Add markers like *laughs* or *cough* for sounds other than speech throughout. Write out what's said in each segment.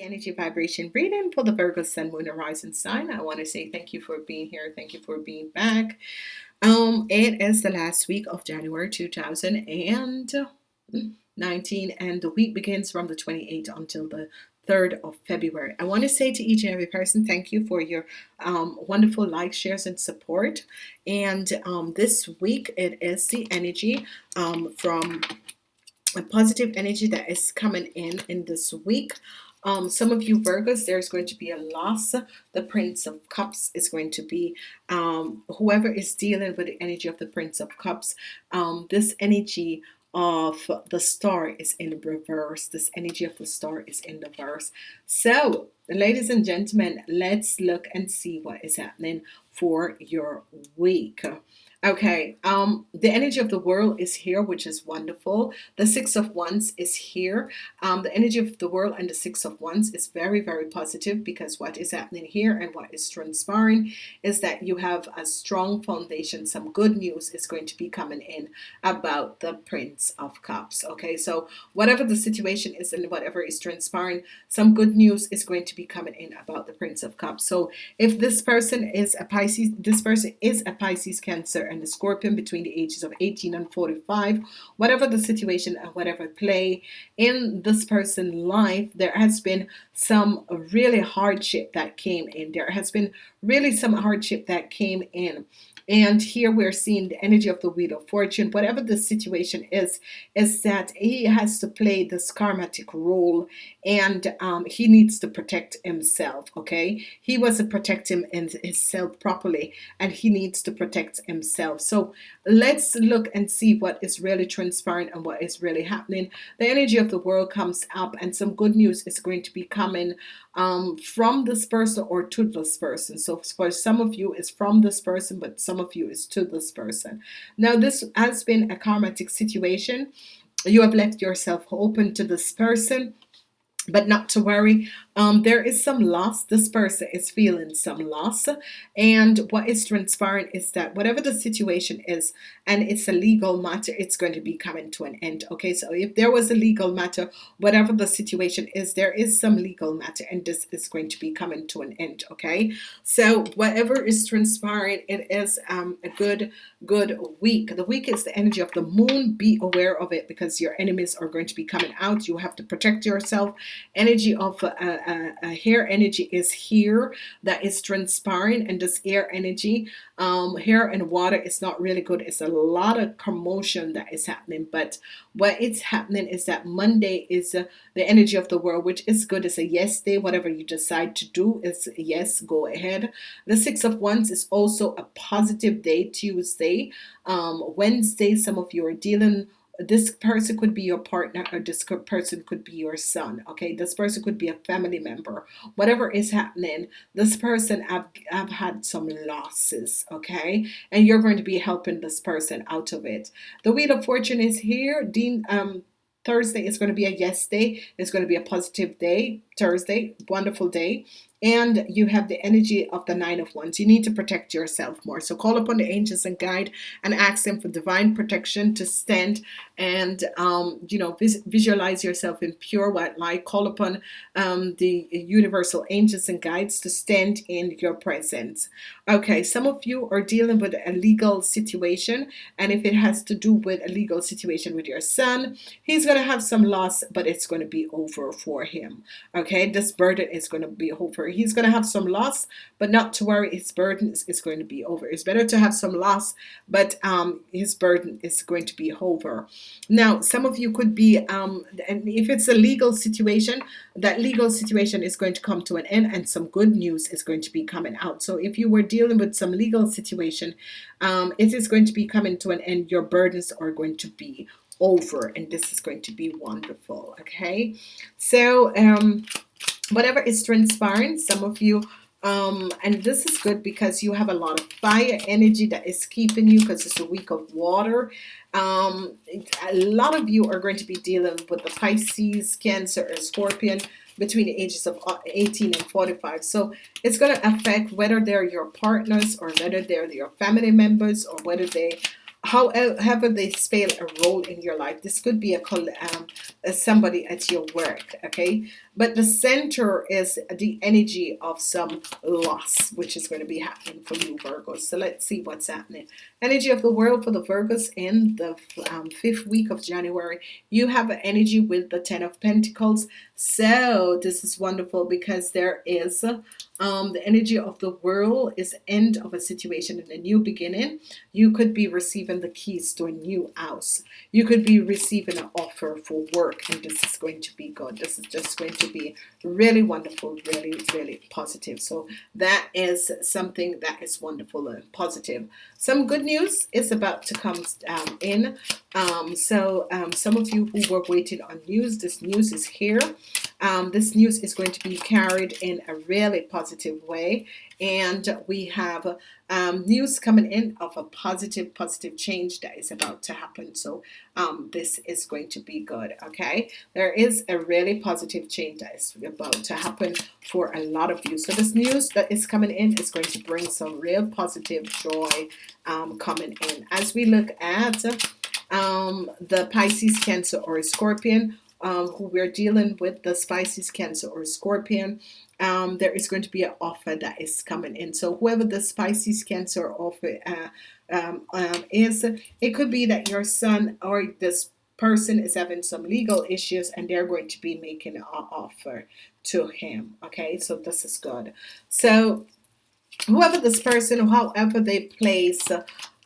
the energy vibration reading for the Virgo Sun Moon Horizon sign. I want to say thank you for being here. Thank you for being back. Um, it is the last week of January 2019 and the week begins from the 28th until the 3rd of February. I want to say to each and every person, thank you for your um, wonderful likes, shares, and support. And um, this week it is the energy um, from a positive energy that is coming in in this week um, some of you Virgos there's going to be a loss. The Prince of Cups is going to be um, whoever is dealing with the energy of the Prince of Cups um, this energy of the star is in reverse. This energy of the star is in reverse. So ladies and gentlemen let's look and see what is happening for your week Okay, um, the energy of the world is here, which is wonderful. The Six of Wands is here. Um, the energy of the world and the Six of Wands is very, very positive because what is happening here and what is transpiring is that you have a strong foundation. Some good news is going to be coming in about the Prince of Cups. Okay, so whatever the situation is and whatever is transpiring, some good news is going to be coming in about the Prince of Cups. So if this person is a Pisces, this person is a Pisces Cancer and the Scorpion between the ages of 18 and 45 whatever the situation and whatever play in this person's life there has been some really hardship that came in. There has been really some hardship that came in and here we're seeing the energy of the wheel of fortune. Whatever the situation is is that he has to play this karmatic role and um, he needs to protect himself okay? He wasn't protecting himself properly and he needs to protect himself. So let's look and see what is really transpiring and what is really happening. The energy of the world comes up and some good news is going to be coming um, from this person or to this person. So for some of you it's from this person but some of you is to this person. Now this has been a karmatic situation. You have left yourself open to this person but not to worry um, there is some loss. This person is feeling some loss. And what is transpiring is that whatever the situation is and it's a legal matter it's going to be coming to an end okay? So if there was a legal matter whatever the situation is there is some legal matter and this is going to be coming to an end okay? So whatever is transpiring it is um, a good good week. The week is the energy of the moon. Be aware of it because your enemies are going to be coming out. You have to protect yourself. Energy of uh, uh, uh, hair energy is here that is transpiring and this air energy. Um, hair and water is not really good. It's a lot of commotion that is happening but what is happening is that Monday is uh, the energy of the world which is good. It's a yes day. Whatever you decide to do is yes go ahead. The six of wands is also a positive day Tuesday. Um, Wednesday some of you are dealing this person could be your partner or this person could be your son okay? This person could be a family member. Whatever is happening this person have, have had some losses okay? And you're going to be helping this person out of it. The wheel of fortune is here. Dean um Thursday is going to be a yes day. It's going to be a positive day Thursday wonderful day and you have the energy of the nine of wands. You need to protect yourself more. So call upon the angels and guide and ask them for divine protection to stand and um, you know vis visualize yourself in pure white light. Call upon um, the universal angels and guides to stand in your presence. Okay some of you are dealing with a legal situation. And if it has to do with a legal situation with your son he's to have some loss but it's to be over for him. Okay this burden is to be over he's going to have some loss but not to worry his burden is, is going to be over. It's better to have some loss but um, his burden is going to be over. Now some of you could be um, and if it's a legal situation that legal situation is going to come to an end and some good news is going to be coming out. So if you were dealing with some legal situation um, it is going to be coming to an end. Your burdens are going to be over and this is going to be wonderful okay? So um whatever is transpiring some of you um and this is good because you have a lot of fire energy that is keeping you because it's a week of water. Um a lot of you are going to be dealing with the Pisces cancer and scorpion between the ages of uh, 18 and 45 so it's going to affect whether they're your partners or whether they're your family members or whether they however they spell a role in your life this could be a um, somebody at your work okay? But the center is the energy of some loss which is going to be happening for you Virgos so let's see what's happening. Energy of the world for the Virgos in the um, fifth week of January. You have an energy with the ten of Pentacles. So this is wonderful because there is um, the energy of the world is end of a situation and a new beginning. You could be receiving the keys to a new house. You could be receiving an offer for work and this is going to be good. This is just going to be really wonderful really really positive. So that is something that is wonderful and positive. Some good news is about to come um, in. Um, so um, some of you who were waiting on news this news is here um, this news is going to be carried in a really positive way. And we have um, news coming in of a positive positive change that is about to happen. So um, this is going to be good okay? There is a really positive change that is about to happen for a lot of you. So this news that is coming in is going to bring some real positive joy um, coming in. As we look at um, the Pisces Cancer or Scorpion um, who we're dealing with the Pisces Cancer or Scorpion um, there is going to be an offer that is coming in. So whoever the Pisces Cancer offer uh, um, um, is it could be that your son or this person is having some legal issues and they're going to be making an offer to him okay? So this is good. So whoever this person however they place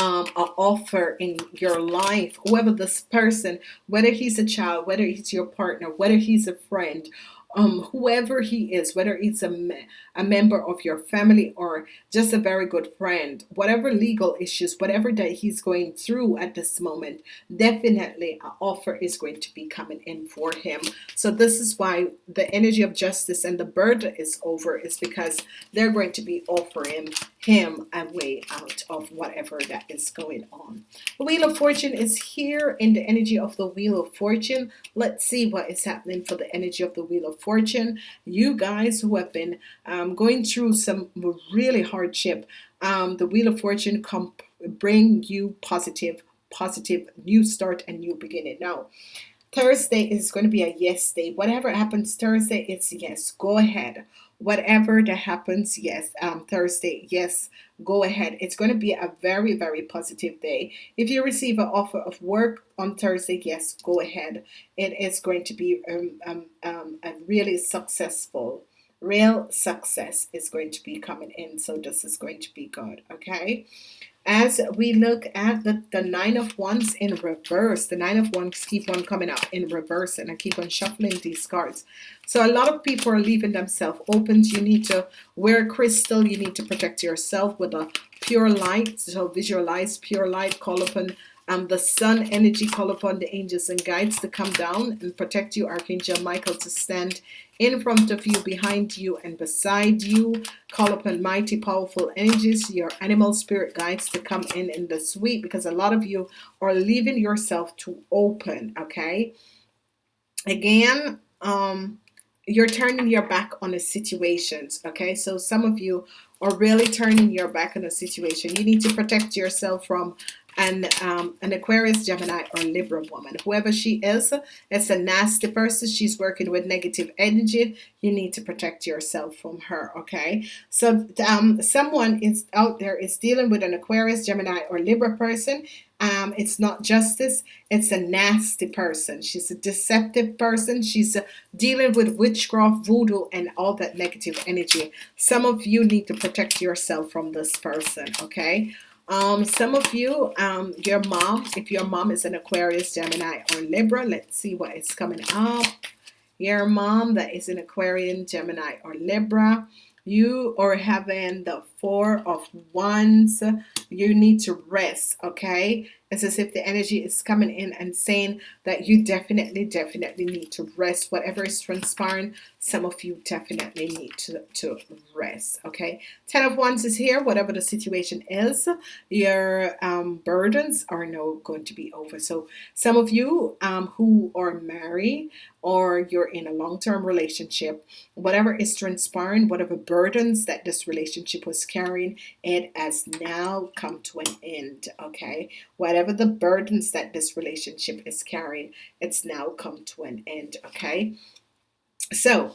um, an offer in your life whoever this person whether he's a child whether he's your partner whether he's a friend um, whoever he is, whether it's a, me a member of your family or just a very good friend, whatever legal issues, whatever that he's going through at this moment, definitely an offer is going to be coming in for him. So this is why the energy of justice and the burden is over is because they're going to be offering him a way out of whatever that is going on. The Wheel of Fortune is here in the energy of the Wheel of Fortune. Let's see what is happening for the energy of the Wheel of Fortune. You guys who have been um, going through some really hardship, um, the Wheel of Fortune come bring you positive, positive new start and new beginning. Now, Thursday is going to be a yes day. Whatever happens Thursday, it's yes. Go ahead. Whatever that happens, yes. Um, Thursday, yes. Go ahead. It's going to be a very, very positive day. If you receive an offer of work on Thursday, yes, go ahead. It is going to be um, um, um, a really successful real success is going to be coming in so this is going to be good okay as we look at the, the nine of wands in reverse the nine of wands keep on coming up in reverse and I keep on shuffling these cards. So a lot of people are leaving themselves open. You need to wear crystal. You need to protect yourself with a pure light. So visualize pure light call upon um, the sun energy call upon the angels and guides to come down and protect you Archangel Michael to stand in front of you behind you and beside you. Call upon mighty powerful energies your animal spirit guides to come in in the suite because a lot of you are leaving yourself to open okay? Again um you're turning your back on the situations okay? So some of you are really turning your back on a situation. You need to protect yourself from and um, an Aquarius, Gemini, or Libra woman. Whoever she is, it's a nasty person. She's working with negative energy. You need to protect yourself from her, okay? So um, someone is out there is dealing with an Aquarius, Gemini, or Libra person. Um, it's not justice. It's a nasty person. She's a deceptive person. She's uh, dealing with witchcraft, voodoo, and all that negative energy. Some of you need to protect yourself from this person, okay? Um, some of you, um, your mom, if your mom is an Aquarius, Gemini, or Libra, let's see what is coming up. Your mom that is an Aquarian, Gemini, or Libra, you are having the four of wands. You need to rest okay? It's as if the energy is coming in and saying that you definitely definitely need to rest. Whatever is transpiring some of you definitely need to, to rest okay? Ten of wands is here whatever the situation is. Your um, burdens are now going to be over. So some of you um, who are married or you're in a long-term relationship whatever is transpiring whatever burdens that this relationship was carrying it has now come to an end okay whatever the burdens that this relationship is carrying it's now come to an end okay so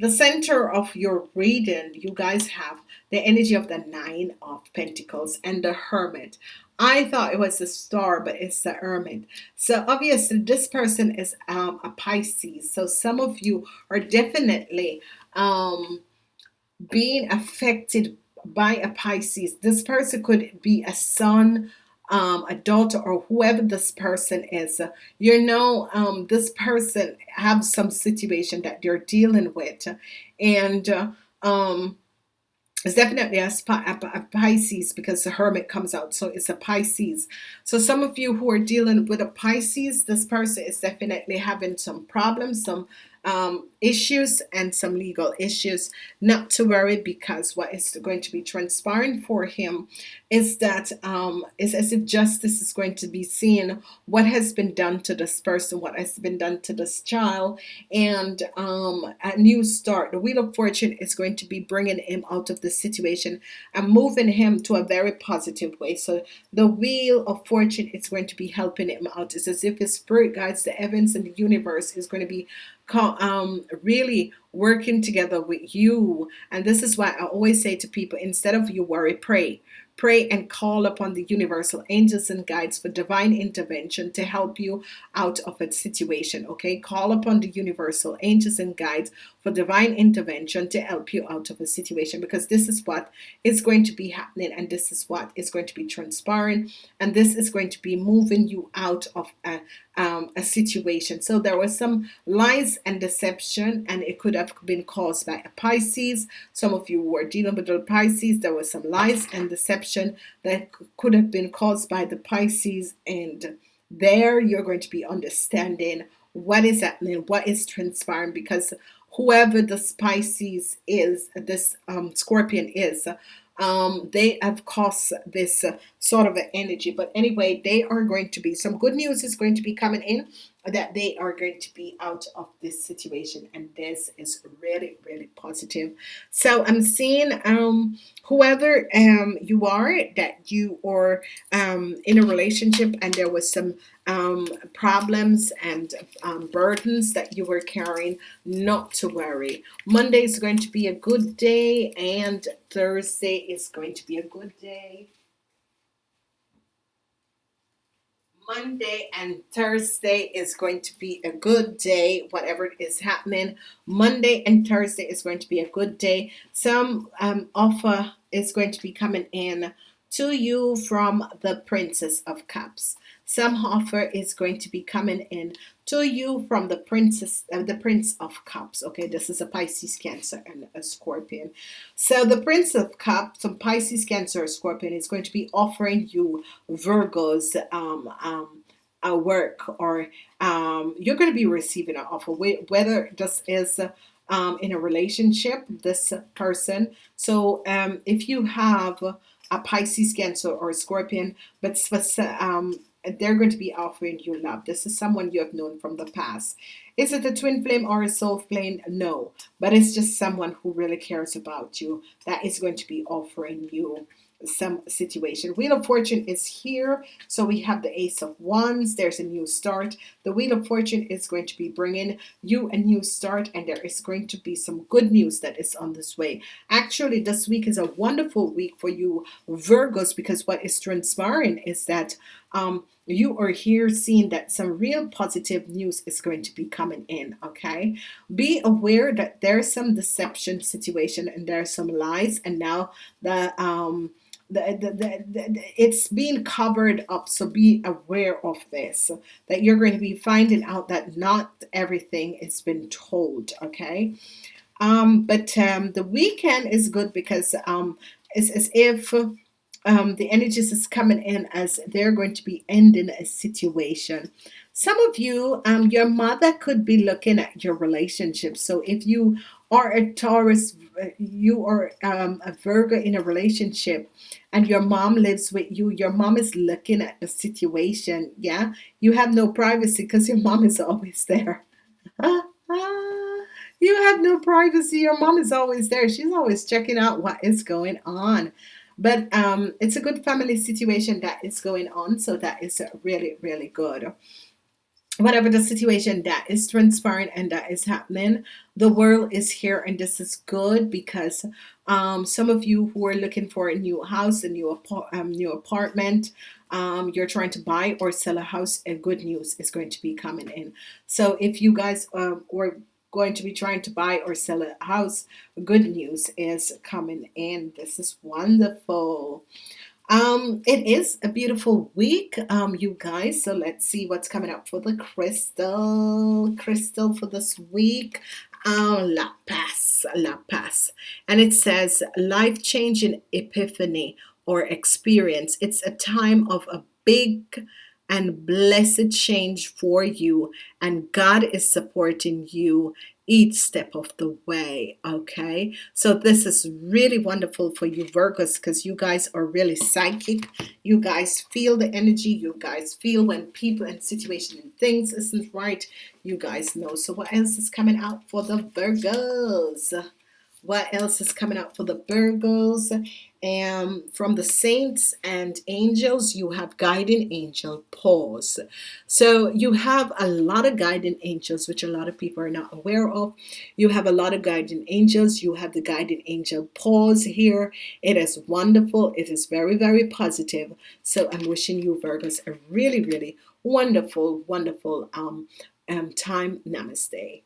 the center of your reading, you guys have the energy of the Nine of Pentacles and the Hermit. I thought it was the star, but it's the hermit. So obviously this person is um, a Pisces. So some of you are definitely um, being affected by a Pisces. This person could be a son, um, a daughter, or whoever this person is. You know, um, this person have some situation that they're dealing with, and uh, um, it's definitely a, a, Pisces because the Hermit comes out, so it's a Pisces. So some of you who are dealing with a Pisces, this person is definitely having some problems, some um, issues and some legal issues. Not to worry because what is going to be transpiring for him is that um, as if justice is going to be seen. What has been done to this person what has been done to this child and um, a new start. The wheel of fortune is going to be bringing him out of the situation and moving him to a very positive way. So the wheel of fortune is going to be helping him out. It's as if his spirit guides the heavens and the universe is going to be um, really working together with you. And this is why I always say to people, instead of you worry, pray. Pray and call upon the universal angels and guides for divine intervention to help you out of a situation. Okay, call upon the universal angels and guides for divine intervention to help you out of a situation because this is what is going to be happening and this is what is going to be transpiring and this is going to be moving you out of a, um, a situation. So there was some lies and deception and it could have been caused by a Pisces. Some of you were dealing with the Pisces. There was some lies and deception that could have been caused by the Pisces and there you're going to be understanding what is happening, what is transpiring because whoever the Pisces is, this um, Scorpion is, um, they have caused this uh, sort of an energy. But anyway, they are going to be some good news is going to be coming in that they are going to be out of this situation and this is really really positive so I'm seeing um whoever um you are that you are um in a relationship and there was some um problems and um, burdens that you were carrying not to worry Monday is going to be a good day and Thursday is going to be a good day Monday and Thursday is going to be a good day whatever is happening. Monday and Thursday is going to be a good day. Some um, offer is going to be coming in to you from the Princess of Cups some offer is going to be coming in to you from the princess uh, the prince of cups. Okay this is a Pisces cancer and a scorpion. So the prince of cups some Pisces cancer scorpion is going to be offering you Virgos um, um, a work or um, you're going to be receiving an offer. Whether this is um, in a relationship this person. So um, if you have a Pisces cancer or a scorpion but um, they're going to be offering you love. This is someone you have known from the past. Is it a twin flame or a soul flame? No, but it's just someone who really cares about you that is going to be offering you some situation. Wheel of Fortune is here. So we have the Ace of Wands. There's a new start. The Wheel of Fortune is going to be bringing you a new start and there is going to be some good news that is on this way. Actually, this week is a wonderful week for you Virgos because what is transpiring is that um, you are here seeing that some real positive news is going to be coming in okay be aware that there's some deception situation and there's some lies and now the um the, the, the, it's being covered up so be aware of this that you're going to be finding out that not everything has been told okay? Um, but um, the weekend is good because um, it's as if um, the energies is coming in as they're going to be ending a situation. Some of you um, your mother could be looking at your relationship so if you are a Taurus you are um, a Virgo in a relationship and your mom lives with you your mom is looking at the situation yeah? You have no privacy because your mom is always there. *laughs* You have no privacy your mom is always there. She's always checking out what is going on. But um, it's a good family situation that is going on so that is really really good whatever the situation that is transpiring and that is happening the world is here and this is good because um, some of you who are looking for a new house a new, um, new apartment um, you're trying to buy or sell a house and good news is going to be coming in. So if you guys um, were going to be trying to buy or sell a house good news is coming in. This is wonderful um, it is a beautiful week, um, you guys. So let's see what's coming up for the crystal. Crystal for this week. Oh, La Paz, La Paz. And it says life changing epiphany or experience. It's a time of a big and blessed change for you, and God is supporting you each step of the way okay? So this is really wonderful for you Virgos because you guys are really psychic. You guys feel the energy. You guys feel when people and situation and things isn't right. You guys know. So what else is coming out for the Virgos what else is coming up for the Virgos? And from the saints and angels you have guiding angel pause so you have a lot of guiding angels which a lot of people are not aware of. You have a lot of guiding angels. You have the guiding angel pause here. It is wonderful. It is very very positive. So I'm wishing you Virgos a really really wonderful wonderful um, um time. Namaste